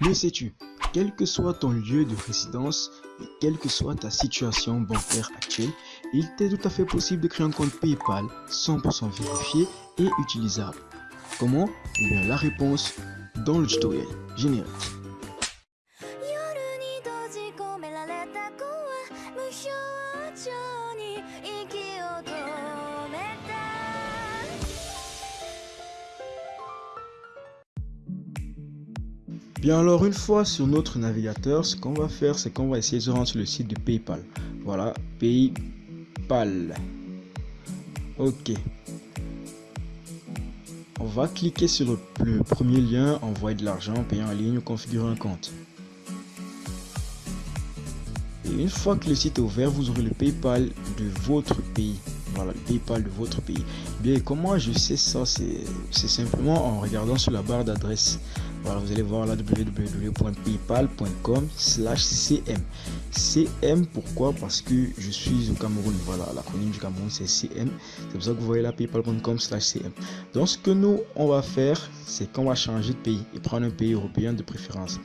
Le sais-tu Quel que soit ton lieu de résidence et quelle que soit ta situation bancaire actuelle, il t'est tout à fait possible de créer un compte PayPal 100% vérifié et utilisable. Comment? Eh bien la réponse dans le tutoriel générique. Bien alors une fois sur notre navigateur, ce qu'on va faire c'est qu'on va essayer de se rendre sur le site de PayPal. Voilà, PayPal. Ok. On va cliquer sur le, premier lien, envoyer de l'argent, payer en ligne ou configurer un compte. Et une fois que le site est ouvert, vous aurez le PayPal de votre pays. Voilà, le PayPal de votre pays. Bien, comment je sais ça? C'est simplement en regardant sur la barre d'adresse vous allez voir là www.paypal.com slash cm. cm pourquoi? Parce que je suis au Cameroun. Voilà, l'acronyme du Cameroun c'est cm. C'est pour ça que vous voyez là paypal.com slash cm. Donc ce que nous on va faire, c'est qu'on va changer de pays et prendre un pays européen de préférence.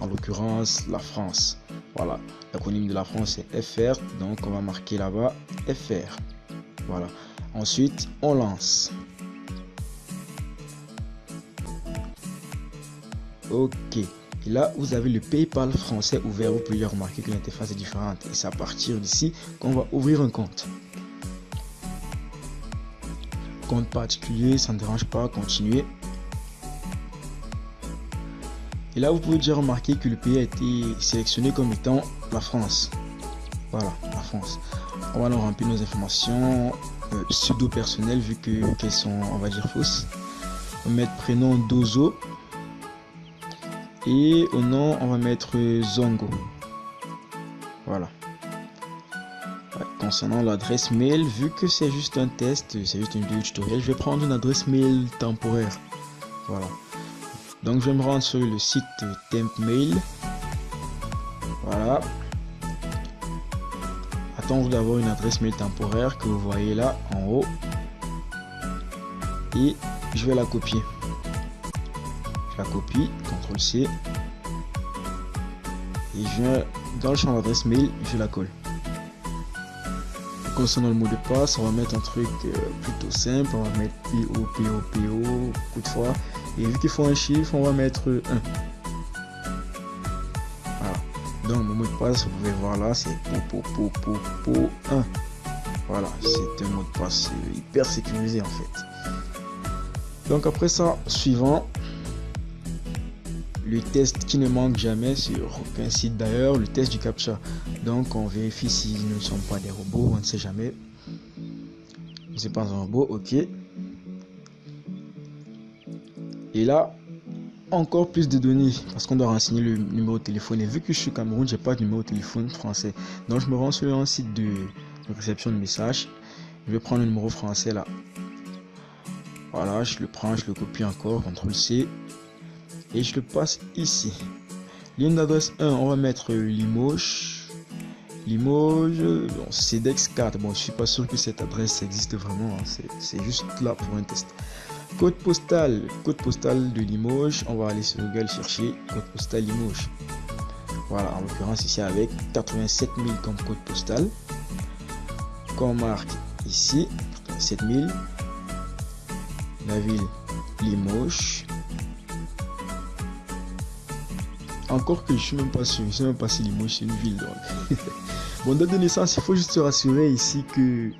En l'occurrence la France. Voilà, l'acronyme de la France c'est FR. Donc on va marquer là-bas FR. Voilà. Ensuite, on lance. Ok. Et là, vous avez le PayPal français ouvert. Vous pouvez remarquer que l'interface est différente. Et c'est à partir d'ici qu'on va ouvrir un compte. Compte particulier, ça ne dérange pas. Continuer. Et là, vous pouvez déjà remarquer que le pays a été sélectionné comme étant la France. Voilà, la France. On va nous remplir nos informations euh, pseudo personnelles vu qu'elles sont, on va dire, fausses. On va mettre prénom Dozo. Et au nom, on va mettre Zongo. Voilà. concernant l'adresse mail, vu que c'est juste un test, c'est juste une vidéo tutoriel, je vais prendre une adresse mail temporaire. Voilà. Donc je vais me rendre sur le site temp mail. Voilà. Attendre d'avoir une adresse mail temporaire que vous voyez là en haut. Et je vais la copier copie, CTRL C. Et je viens dans le champ d'adresse mail, je la colle. Concernant le mot de passe, on va mettre un truc euh, plutôt simple. On va mettre PO, PO, PO, coup de fois. Et vu qu'il faut un chiffre, on va mettre 1. Voilà. Donc mon mot de passe, vous pouvez voir là, c'est po, po, po, po, 1. Voilà, c'est un mot de passe hyper sécurisé en fait. Donc après ça, suivant, le test qui ne manque jamais sur aucun site d'ailleurs, le test du captcha. Donc on vérifie s'ils ne sont pas des robots, on ne sait jamais. C'est pas un robot, ok. Et là, encore plus de données parce qu'on doit renseigner le numéro de téléphone. Et vu que je suis Cameroun, j'ai pas de numéro de téléphone français. Donc je me rends sur un site de réception de messages. Je vais prendre le numéro français là. Voilà, je le prends, je le copie encore, CTRL C et je le passe ici. Ligne d'adresse 1, on va mettre Limoges. Limoges, bon, CEDEX 4. Bon, je suis pas sûr que cette adresse existe vraiment. Hein. C'est juste là pour un test. Code postal, code postal de Limoges. On va aller sur Google chercher code postal Limoges. Voilà, en l'occurrence ici avec 87 000 comme code postal. Qu'on marque ici 87 000. La ville Limoges. Encore que je suis même pas sûr, je sais même pas si Limoges c'est une ville. Donc. bon, date de naissance, il faut juste se rassurer ici que,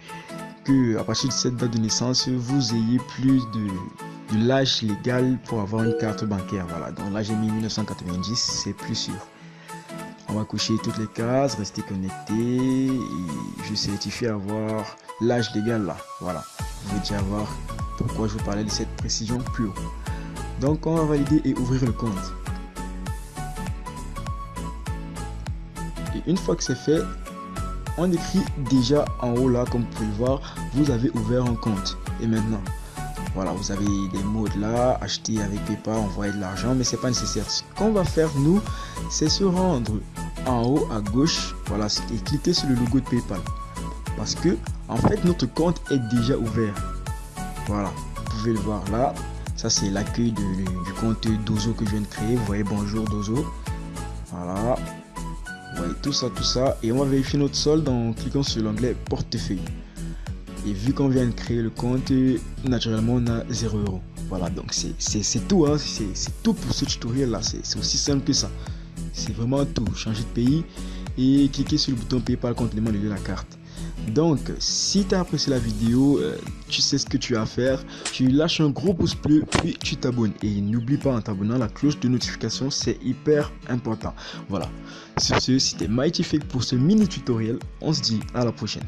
que à partir de cette date de naissance, vous ayez plus de, de l'âge légal pour avoir une carte bancaire. Voilà, donc là j'ai mis 1990, c'est plus sûr. On va coucher toutes les cases, rester connecté et je certifie avoir l'âge légal là. Voilà, vous pouvez déjà voir pourquoi je vous parlais de cette précision plus haut. Donc on va valider et ouvrir le compte. Une fois que c'est fait, on écrit déjà en haut là, comme vous pouvez voir, vous avez ouvert un compte. Et maintenant, voilà, vous avez des modes là, acheter avec PayPal, envoyer de l'argent, mais c'est pas nécessaire. Ce qu'on va faire nous, c'est se rendre en haut à gauche, voilà, et cliquer sur le logo de PayPal. Parce que, en fait, notre compte est déjà ouvert. Voilà, vous pouvez le voir là. Ça, c'est l'accueil du compte Dozo que je viens de créer. Vous voyez, bonjour Dozo. Voilà. Voyez tout ça, tout ça. Et on va vérifier notre solde en cliquant sur l'onglet portefeuille. Et vu qu'on vient de créer le compte, naturellement, on a 0 euros. Voilà, donc c'est tout. Hein. C'est tout pour ce tutoriel là. C'est aussi simple que ça. C'est vraiment tout. Changer de pays et cliquer sur le bouton PayPal complément de la carte. Donc, si tu as apprécié la vidéo, euh, tu sais ce que tu as à faire. Tu lâches un gros pouce bleu, puis tu t'abonnes. Et n'oublie pas en t'abonnant, la cloche de notification, c'est hyper important. Voilà. Sur ce, c'était Mighty Fake pour ce mini tutoriel. On se dit à la prochaine.